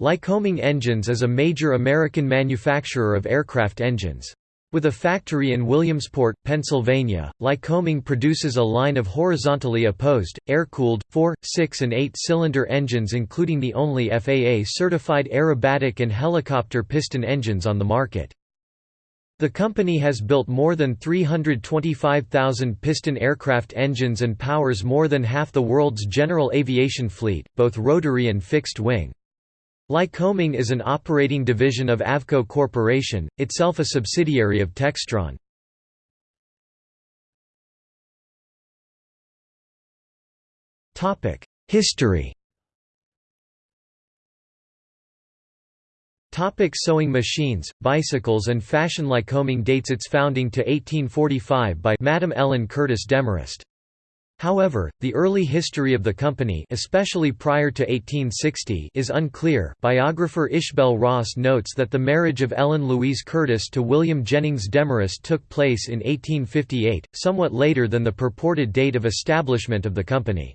Lycoming Engines is a major American manufacturer of aircraft engines. With a factory in Williamsport, Pennsylvania, Lycoming produces a line of horizontally opposed, air-cooled, 4, 6 and 8-cylinder engines including the only FAA-certified aerobatic and helicopter piston engines on the market. The company has built more than 325,000 piston aircraft engines and powers more than half the world's general aviation fleet, both rotary and fixed wing. Lycoming is an operating division of Avco Corporation, itself a subsidiary of Textron. History Topic sewing machines, bicycles and fashion Lycoming dates its founding to 1845 by Madame Ellen Curtis Demorest. However, the early history of the company especially prior to 1860 is unclear biographer Ishbel Ross notes that the marriage of Ellen Louise Curtis to William Jennings Demorest took place in 1858, somewhat later than the purported date of establishment of the company.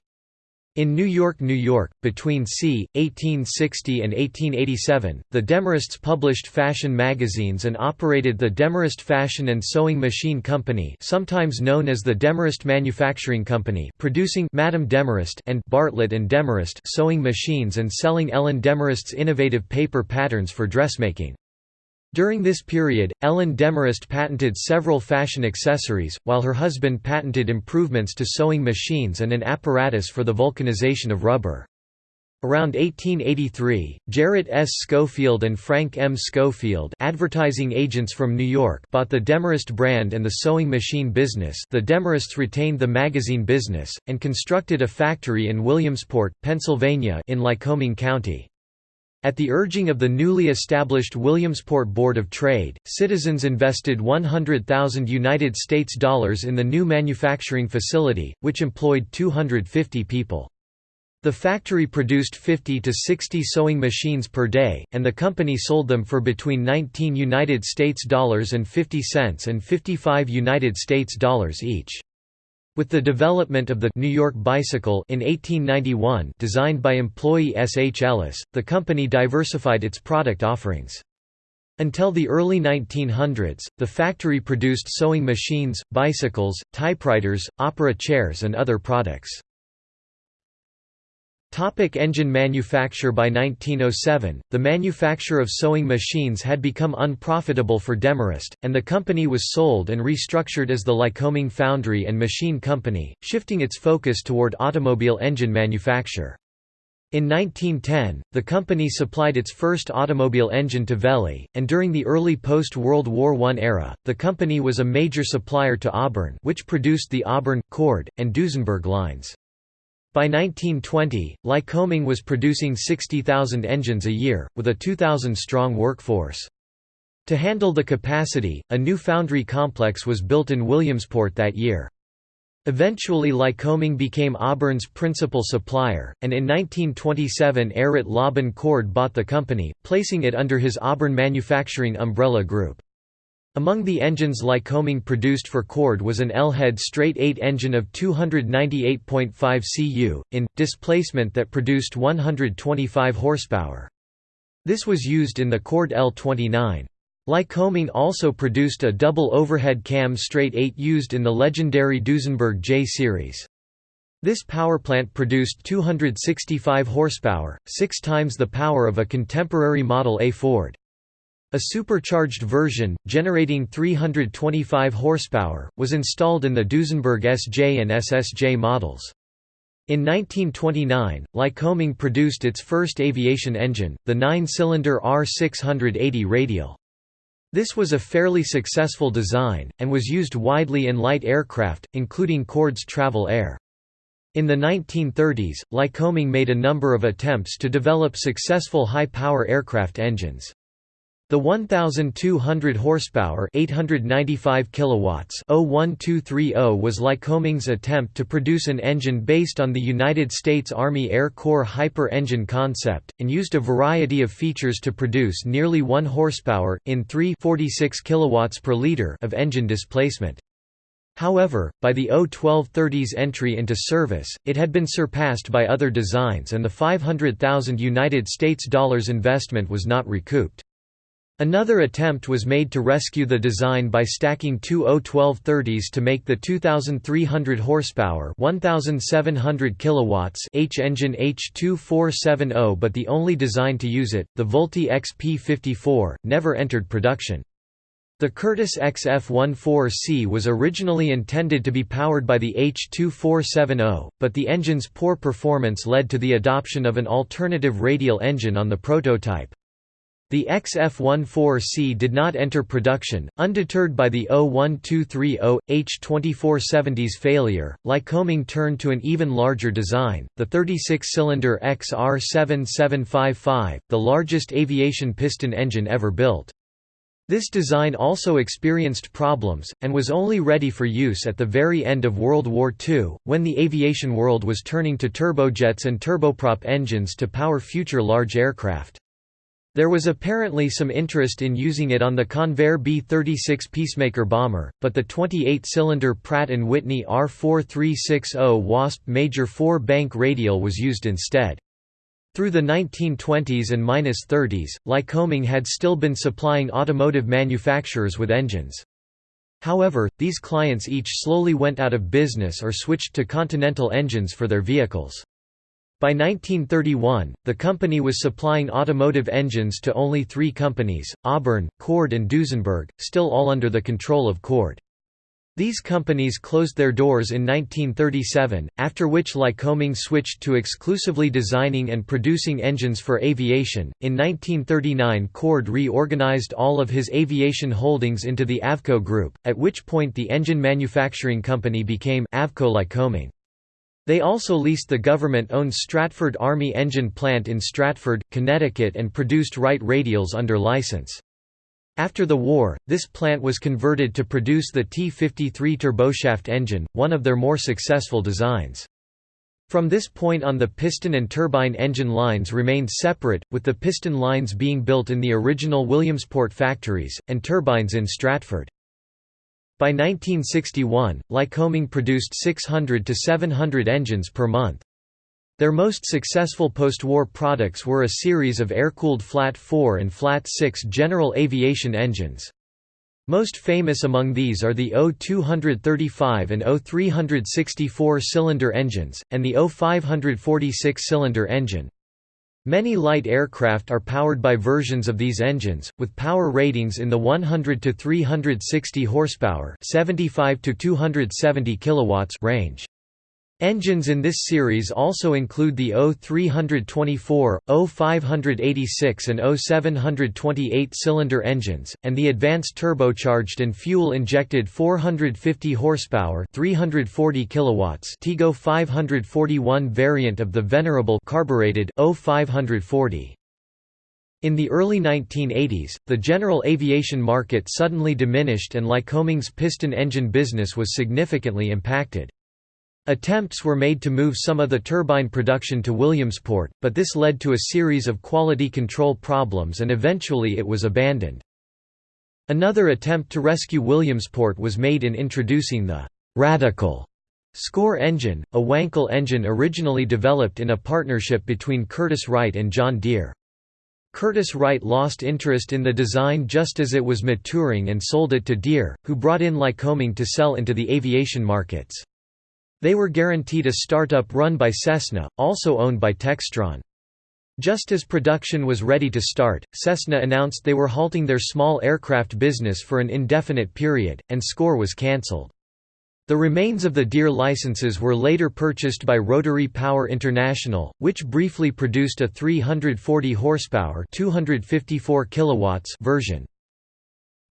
In New York, New York, between c. 1860 and 1887, the Demorests published fashion magazines and operated the Demorest Fashion and Sewing Machine Company sometimes known as the Demorest Manufacturing Company producing Madame Demorest and Bartlett and Demorest sewing machines and selling Ellen Demorest's innovative paper patterns for dressmaking. During this period, Ellen Demorest patented several fashion accessories, while her husband patented improvements to sewing machines and an apparatus for the vulcanization of rubber. Around 1883, Jarrett S. Schofield and Frank M. Schofield advertising agents from New York bought the Demorest brand and the sewing machine business the Demorests retained the magazine business, and constructed a factory in Williamsport, Pennsylvania in Lycoming County. At the urging of the newly established Williamsport Board of Trade, citizens invested 100,000 United States dollars in the new manufacturing facility, which employed 250 people. The factory produced 50 to 60 sewing machines per day, and the company sold them for between 19 United States dollars and 50 cents and 55 United States dollars each. With the development of the New York bicycle in 1891 designed by employee S. H. Ellis, the company diversified its product offerings. Until the early 1900s, the factory produced sewing machines, bicycles, typewriters, opera chairs and other products. Topic engine manufacture By 1907, the manufacture of sewing machines had become unprofitable for Demorest, and the company was sold and restructured as the Lycoming Foundry and Machine Company, shifting its focus toward automobile engine manufacture. In 1910, the company supplied its first automobile engine to Velie, and during the early post-World War I era, the company was a major supplier to Auburn which produced the Auburn, Cord, and Duesenberg lines. By 1920, Lycoming was producing 60,000 engines a year, with a 2,000-strong workforce. To handle the capacity, a new foundry complex was built in Williamsport that year. Eventually Lycoming became Auburn's principal supplier, and in 1927 Errett Lobban Cord bought the company, placing it under his Auburn Manufacturing umbrella group. Among the engines Lycoming produced for Cord was an L-head straight-eight engine of 298.5 cu, in, displacement that produced 125 horsepower. This was used in the Cord L-29. Lycoming also produced a double overhead cam straight-eight used in the legendary Duesenberg J series. This powerplant produced 265 horsepower, six times the power of a contemporary Model A Ford. A supercharged version, generating 325 horsepower, was installed in the Duesenberg SJ and SSJ models. In 1929, Lycoming produced its first aviation engine, the nine-cylinder R680 radial. This was a fairly successful design, and was used widely in light aircraft, including Cord's Travel Air. In the 1930s, Lycoming made a number of attempts to develop successful high-power aircraft engines. The 1200 horsepower 895 kilowatts O-1230 was Lycoming's attempt to produce an engine based on the United States Army Air Corps Hyper engine concept, and used a variety of features to produce nearly 1 horsepower, in 3 46 kilowatts per liter of engine displacement. However, by the O-1230's entry into service, it had been surpassed by other designs and the 500,000 United States dollars investment was not recouped. Another attempt was made to rescue the design by stacking two O-1230s to make the 2,300 horsepower 1,700 kilowatts H engine H2470 but the only design to use it, the Vultee XP54, never entered production. The Curtiss XF-14C was originally intended to be powered by the H-2470, but the engine's poor performance led to the adoption of an alternative radial engine on the prototype. The XF-14C did not enter production, undeterred by the O-1230, H-2470's failure, Lycoming turned to an even larger design, the 36-cylinder XR7755, the largest aviation piston engine ever built. This design also experienced problems, and was only ready for use at the very end of World War II, when the aviation world was turning to turbojets and turboprop engines to power future large aircraft. There was apparently some interest in using it on the Convair B-36 Peacemaker bomber, but the 28-cylinder Pratt & Whitney R4360 Wasp Major 4-bank radial was used instead. Through the 1920s and 30s, Lycoming had still been supplying automotive manufacturers with engines. However, these clients each slowly went out of business or switched to Continental engines for their vehicles. By 1931, the company was supplying automotive engines to only three companies, Auburn, Cord and Duesenberg, still all under the control of Cord. These companies closed their doors in 1937, after which Lycoming switched to exclusively designing and producing engines for aviation. In 1939, Cord reorganized all of his aviation holdings into the Avco Group, at which point the engine manufacturing company became Avco Lycoming. They also leased the government-owned Stratford Army Engine Plant in Stratford, Connecticut and produced Wright radials under license. After the war, this plant was converted to produce the T-53 turboshaft engine, one of their more successful designs. From this point on the piston and turbine engine lines remained separate, with the piston lines being built in the original Williamsport factories, and turbines in Stratford. By 1961, Lycoming produced 600 to 700 engines per month. Their most successful post-war products were a series of air-cooled Flat 4 and Flat 6 general aviation engines. Most famous among these are the O-235 and O-364 cylinder engines, and the O-546 cylinder engine. Many light aircraft are powered by versions of these engines, with power ratings in the 100 to 360 horsepower, 75 to 270 kilowatts range. Engines in this series also include the O324, O586 and O728 cylinder engines, and the advanced turbocharged and fuel-injected 450 horsepower 340 kilowatts TIGO 541 variant of the venerable carbureted O540. In the early 1980s, the general aviation market suddenly diminished and Lycoming's piston engine business was significantly impacted. Attempts were made to move some of the turbine production to Williamsport, but this led to a series of quality control problems and eventually it was abandoned. Another attempt to rescue Williamsport was made in introducing the «radical» Score engine, a Wankel engine originally developed in a partnership between Curtiss-Wright and John Deere. Curtiss-Wright lost interest in the design just as it was maturing and sold it to Deere, who brought in Lycoming to sell into the aviation markets. They were guaranteed a startup run by Cessna, also owned by Textron. Just as production was ready to start, Cessna announced they were halting their small aircraft business for an indefinite period, and SCORE was cancelled. The remains of the Deere licenses were later purchased by Rotary Power International, which briefly produced a 340 horsepower, 254 kilowatts version.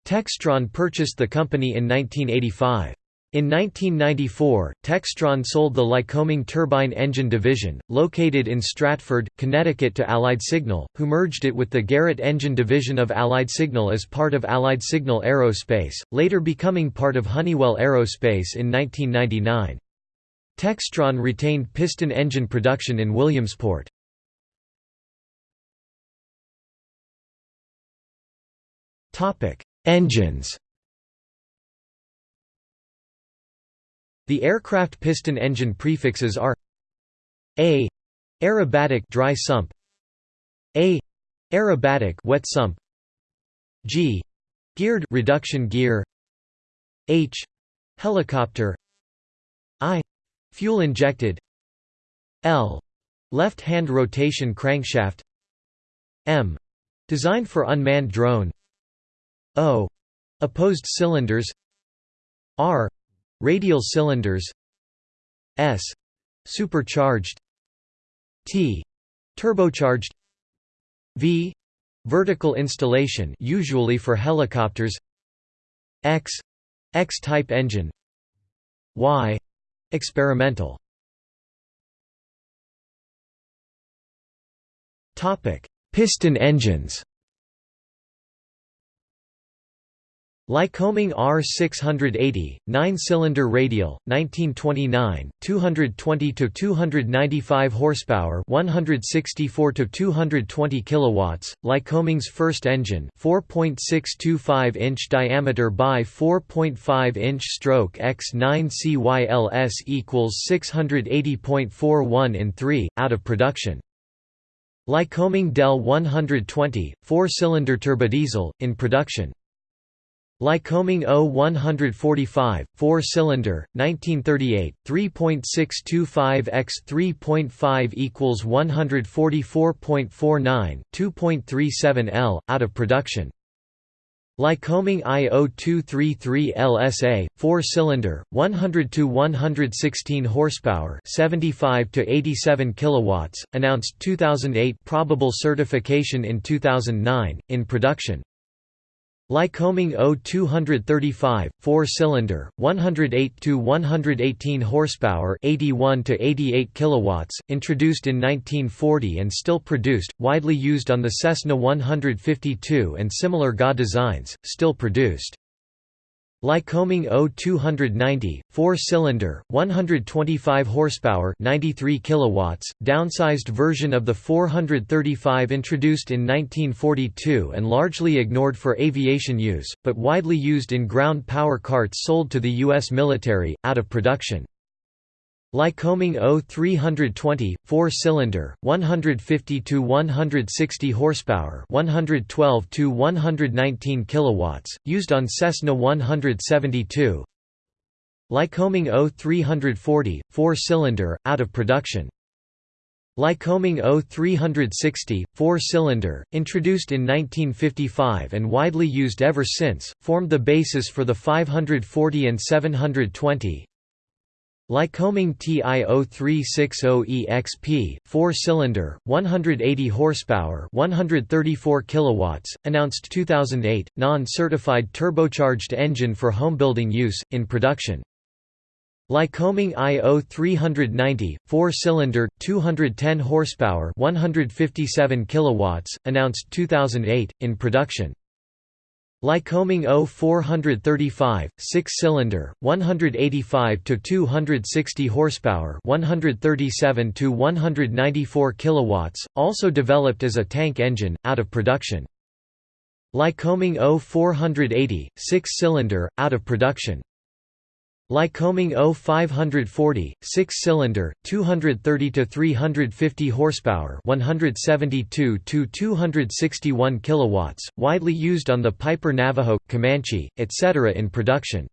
Textron purchased the company in 1985. In 1994, Textron sold the Lycoming Turbine Engine Division, located in Stratford, Connecticut to Allied Signal, who merged it with the Garrett Engine Division of Allied Signal as part of Allied Signal Aerospace, later becoming part of Honeywell Aerospace in 1999. Textron retained piston engine production in Williamsport. Engines The aircraft piston engine prefixes are A aerobatic dry sump A aerobatic wet sump G geared reduction gear H helicopter I fuel injected L left hand rotation crankshaft M designed for unmanned drone O opposed cylinders R radial cylinders S supercharged T turbocharged V vertical installation usually for helicopters X X-type engine Y experimental. Topic piston engines Lycoming R680, 9-cylinder radial, 1929, 220 to 295 horsepower, 164 to 220 kilowatts. Lycoming's first engine, 4.625-inch diameter by 4.5-inch stroke X9 CYLS equals 680.41 in 3, out of production. Lycoming Del 120, 4-cylinder turbodiesel, in production. Lycoming O145, 4-cylinder, 1938, 3.625 x 3.5 equals 144.49, 2.37 L, out of production. Lycoming I0233 LSA, 4-cylinder, 100 to 116 horsepower, 75 to 87 kilowatts, announced 2008, probable certification in 2009, in production. Lycoming O235, 4-cylinder, 108 to 118 horsepower, 81 to 88 kilowatts, introduced in 1940 and still produced, widely used on the Cessna 152 and similar GA designs, still produced. Lycoming O290, 4-cylinder, 125 horsepower, 93 kilowatts, downsized version of the 435 introduced in 1942 and largely ignored for aviation use, but widely used in ground power carts sold to the US military out of production. Lycoming O320, 4-cylinder, 150 to 160 horsepower, 112 to 119 kilowatts, used on Cessna 172. Lycoming O340, 4-cylinder, out of production. Lycoming O360, 4-cylinder, introduced in 1955 and widely used ever since, formed the basis for the 540 and 720, Lycoming TI0360EXP, 4-cylinder, 180 horsepower, 134 kilowatts, announced 2008, non-certified turbocharged engine for homebuilding use in production. Lycoming IO390, 4-cylinder, 210 horsepower, 157 kilowatts, announced 2008 in production. Lycoming O435, 6-cylinder, 185 to 260 horsepower, 137 to 194 kilowatts, also developed as a tank engine, out of production. Lycoming O480, 6-cylinder, out of production. Lycoming O540, 6-cylinder, 230 to 350 horsepower, 172 to 261 kilowatts, widely used on the Piper Navajo, Comanche, etc. in production.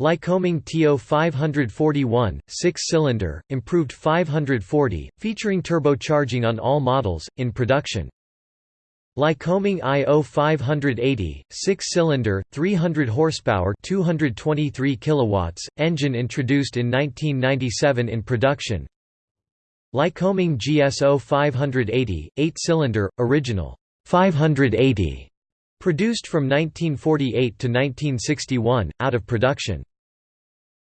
Lycoming TO541, 6-cylinder, improved 540, featuring turbocharging on all models, in production. Lycoming IO 580, 6-cylinder, 300 horsepower, 223 kilowatts, engine introduced in 1997 in production. Lycoming GSO 580, 8-cylinder, original 580, produced from 1948 to 1961, out of production.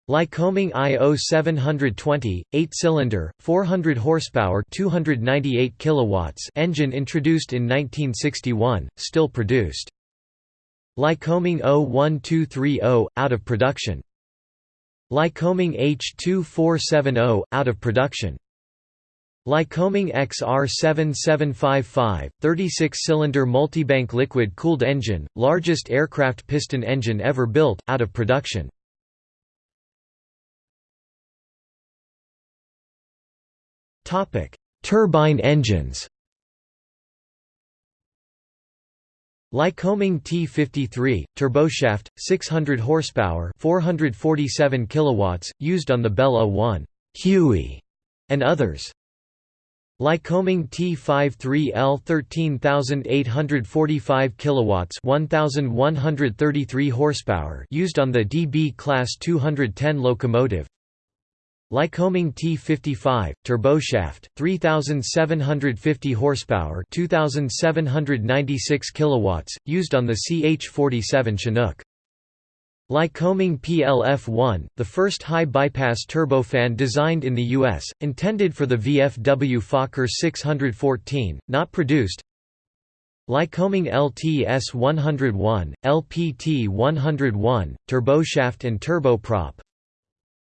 Lycoming IO 720, 8-cylinder, 400 horsepower, 298 kilowatts engine introduced in 1961, still produced. Lycoming O1230, out of production. Lycoming H2470, out of production. Lycoming XR7755, 36-cylinder multibank liquid-cooled engine, largest aircraft piston engine ever built, out of production. Turbine engines. Lycoming T53 turboshaft 600 horsepower 447 kilowatts used on the Bell 01 Huey and others. Lycoming T53L 13845 kilowatts 1133 horsepower used on the DB class 210 locomotive Lycoming T55 turboshaft 3750 horsepower 2796 kilowatts used on the CH47 Chinook Lycoming PLF-1, the first high-bypass turbofan designed in the U.S., intended for the VFW Fokker 614, not produced Lycoming LTS-101, LPT-101, turboshaft and turboprop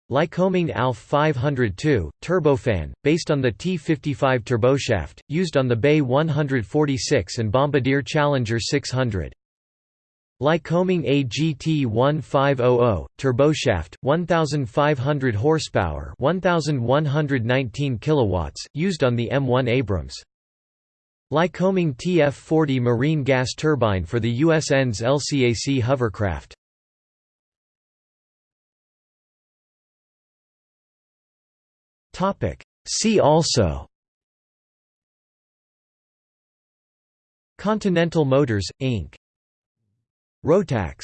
Lycoming ALF 502, turbofan, based on the T-55 turboshaft, used on the BAe 146 and Bombardier Challenger 600. Lycoming AGT 1500, turboshaft, 1500 horsepower, 1119 kilowatts, used on the M1 Abrams. Lycoming TF40 marine gas turbine for the USN's LCAC hovercraft. See also Continental Motors, Inc. Rotax